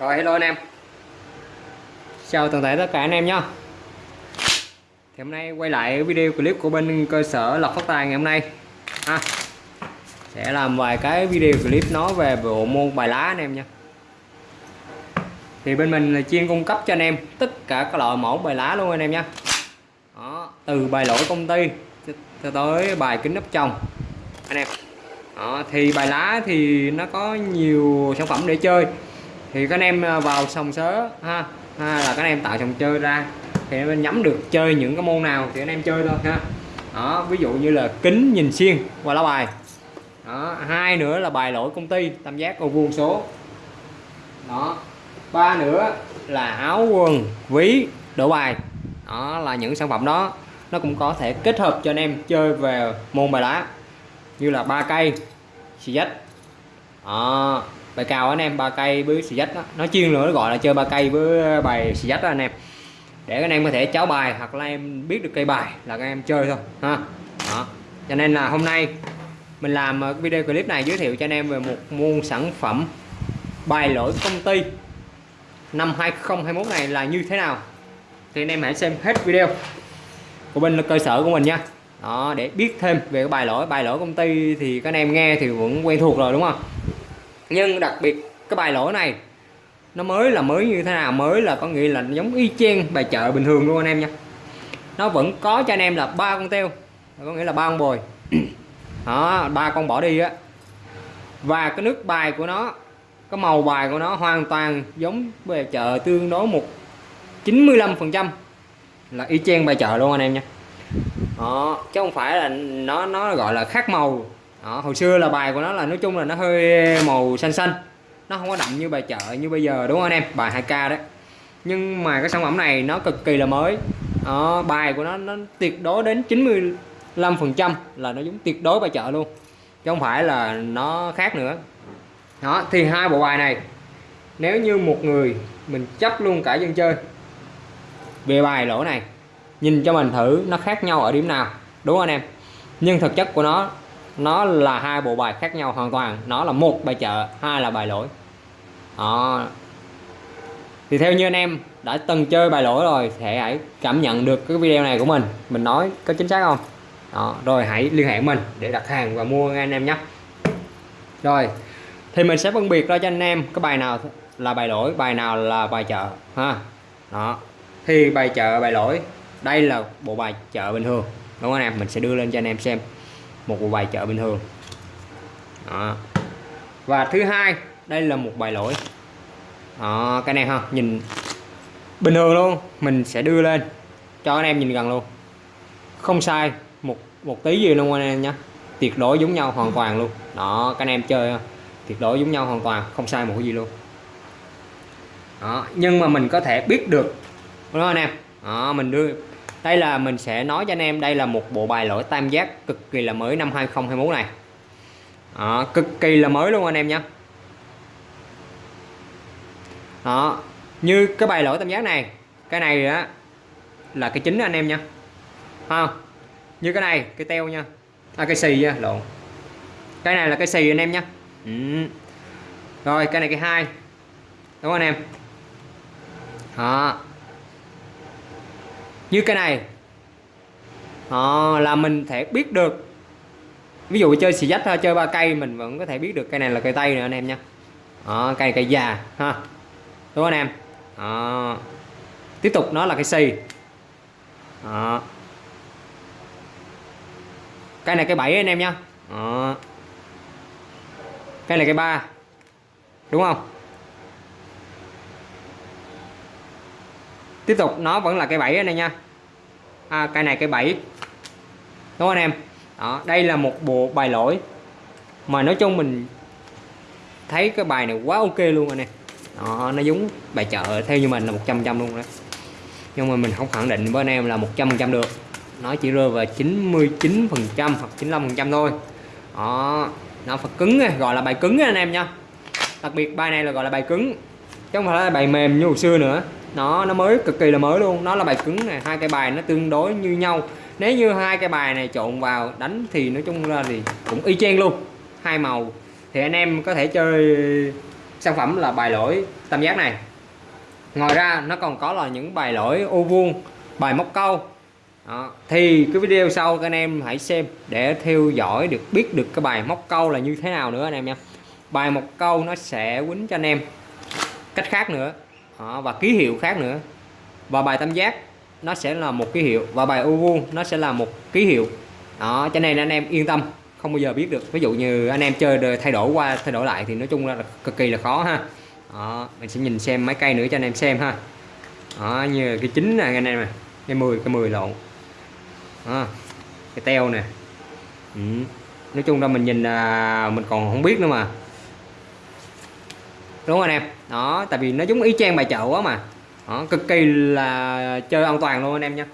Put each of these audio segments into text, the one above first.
Rồi hello anh em. Chào toàn thể tất cả anh em nhé Thì hôm nay quay lại video clip của bên cơ sở lọc Phát Tài ngày hôm nay. Ha. Sẽ làm vài cái video clip nói về bộ môn bài lá anh em nha Thì bên mình là chuyên cung cấp cho anh em tất cả các loại mẫu bài lá luôn anh em nha Đó, Từ bài lỗi công ty cho tới bài kính nắp chồng anh em. Đó, thì bài lá thì nó có nhiều sản phẩm để chơi thì các anh em ờ, vào sòng sớ ha, ha là các anh em tạo sòng chơi ra. Thì anh em nhắm được chơi những cái môn nào thì anh em chơi thôi ha. Đó ví dụ như là kính nhìn xuyên qua lá bài. Đó hai nữa là bài lỗi công ty tam giác ô vuông số. Đó ba nữa là áo quần ví đổ bài. Đó là những sản phẩm đó. Nó cũng có thể kết hợp cho anh em chơi về môn bài lá như là ba cây xì dách. Đó bài cao anh em, ba cây với xì dách đó nó chuyên nữa, nó gọi là chơi ba cây với ờ, bài xì dách đó anh em. Để anh em có thể cháo bài hoặc là em biết được cây bài là các em chơi thôi, ha. Đó. Cho nên là hôm nay mình làm ờ, video clip này giới thiệu cho anh em về một môn sản phẩm bài lỗi công ty. Năm 2021 này là như thế nào? Thì anh em hãy xem hết video của bên cơ sở của mình nha. Đó, để biết thêm về cái bài lỗi. Bài lỗi công ty thì các anh em nghe thì vẫn quen thuộc rồi, đúng không? Nhưng đặc biệt cái bài lỗi này nó mới là mới như thế nào? Mới là có nghĩa là giống y chang bài chợ bình thường luôn anh em nha. Nó vẫn có cho anh em là ba con teo có nghĩa là ba con bồi. Đó ba con bỏ đi á. Và cái nước bài của nó cái màu bài của nó hoàn toàn giống bài chợ tương đối một 95 phần trăm là y chang bài chợ luôn anh em nha. Đó chứ không phải là nó nó gọi là khác màu đó, hồi xưa là bài của nó là nói chung là nó hơi màu xanh xanh. Nó không có đậm như bài chợ như bây giờ đúng không anh em? Bài 2k đấy. Nhưng mà cái sản phẩm này nó cực kỳ là mới. Đó, bài của nó nó tuyệt đối đến 95 phần trăm là nó giống tuyệt đối bài chợ luôn. Chứ không phải là nó khác nữa. Đó thì hai bộ bài này nếu như một người mình chấp luôn cả dân chơi về bài lỗ này nhìn cho mình thử nó khác nhau ở điểm nào đúng không anh em? Nhưng thực chất của nó nó là hai bộ bài khác nhau hoàn toàn. Nó là một bài chợ hai là bài lỗi. Đó. Thì theo như anh em đã từng chơi bài lỗi rồi thì hãy cảm nhận được cái video này của mình. Mình nói có chính xác không? Đó, rồi hãy liên hệ mình để đặt hàng và mua anh em nhé. Rồi. Thì mình sẽ phân biệt ra cho anh em cái bài nào là bài lỗi bài nào là bài chợ ha. Đó. Thì bài chợ bài lỗi đây là bộ bài chợ bình thường. Đúng không anh em? Mình sẽ đưa lên cho anh em xem một bộ bài chợ bình thường. Đó. và thứ hai đây là một bài lỗi. Đó, cái này ha nhìn bình thường luôn mình sẽ đưa lên cho anh em nhìn gần luôn. Không sai một một tí gì luôn anh em nhé tuyệt đối giống nhau hoàn toàn luôn. Đó các anh em chơi tuyệt đối giống nhau hoàn toàn không sai một cái gì luôn. Đó nhưng mà mình có thể biết được đúng không anh em? Đó, mình đưa đây là mình sẽ nói cho anh em đây là một bộ bài lỗi tam giác cực kỳ là mới năm 2021 này. Đó, cực kỳ là mới luôn anh em nhé. Đó như cái bài lỗi tam giác này cái này á là cái chính anh em nha à, như cái này cái teo nha. À, cái xì nha lộn. Cái này là cái xì anh em nha ừ. rồi cái này cái hai. Đúng không anh em? Đó như cái này. À, là mình thể biết được. Ví dụ chơi xì dách thôi chơi ba cây mình vẫn có thể biết được cây này là cây tây nữa anh em nha. À, cây cây già ha. Đúng không anh em? À, tiếp tục nó là cây xì. À, cây này cây bảy anh em nha. À, cây này cây ba. Đúng không? Tiếp tục nó vẫn là cây bảy này nha. À, cây này cây bảy. Đúng không anh em? Đó đây là một bộ bài lỗi. Mà nói chung mình thấy cái bài này quá ok luôn anh em. Đó, nó giống bài chợ theo như mình là 100 trăm luôn đấy nhưng mà mình không khẳng định với anh em là 100 trăm được. Nó chỉ rơi vào 99 phần trăm hoặc 95 phần trăm thôi. Đó nó phải cứng gọi là bài cứng anh em nha. Đặc biệt bài này là gọi là bài cứng chứ không phải là bài mềm như hồi xưa nữa nó nó mới, cực kỳ là mới luôn. Nó là bài cứng này hai cái bài nó tương đối như nhau. Nếu như hai cái bài này trộn vào đánh thì nói chung ra thì cũng y chang luôn. Hai màu. Thì anh em có thể chơi sản phẩm là bài lỗi tam giác này. Ngoài ra, nó còn có là những bài lỗi ô vuông, bài móc câu. Đó. thì cái video sau các anh em hãy xem để theo dõi được, biết được cái bài móc câu là như thế nào nữa anh em nha. Bài móc câu nó sẽ quýnh cho anh em. Cách khác nữa đó. và ký hiệu khác nữa. Và bài tam giác nó sẽ là một ký hiệu. Và bài ô vuông nó sẽ là một ký hiệu. Đó cho nên anh em yên tâm không bao giờ biết được. Ví dụ như anh em chơi thay đổi qua thay đổi lại thì nói chung là cực kỳ là khó ha. Đó, mình sẽ nhìn xem mấy cây nữa cho anh em xem ha. Đó, như cái chín này anh em nè cái 10 cái 10 lộn. Đó, cái teo nè. Ừ. nói chung là mình nhìn à, mình còn không biết nữa mà đúng không anh em đó tại vì nó giống y chang bài chợ quá mà. Đó, cực kỳ là chơi an toàn luôn anh em nha.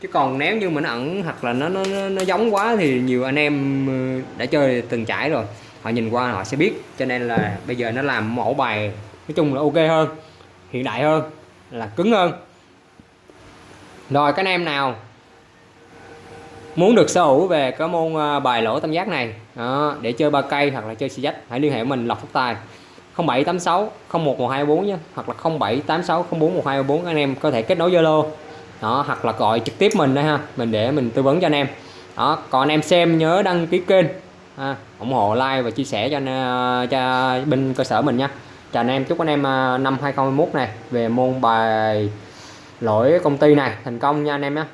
Chứ còn nếu như mình ẩn hoặc là nó nó nó giống quá thì nhiều anh em ờ, đã chơi từng trải rồi. Họ nhìn qua họ sẽ biết. Cho nên là bây giờ nó làm mẫu bài nói chung là ok hơn hiện đại hơn là cứng hơn. Rồi các anh em nào muốn được sở hữu về cái môn ờ, bài lỗ tam giác này đó, để chơi ba cây hoặc là chơi xì dách hãy liên hệ với mình lọc phúc tài. 0786 01124 nhé hoặc là 0786 041224 anh em có thể kết nối Zalo đó hoặc là gọi trực tiếp mình đây ha mình để mình tư vấn cho anh em. Đó còn anh em xem nhớ đăng ký kênh ha, ủng hộ like và chia sẻ cho anh, ờ, cho bên cơ sở mình nha. Chào anh em chúc anh em ờ, năm 2021 này về môn bài lỗi công ty này thành công nha anh em nhé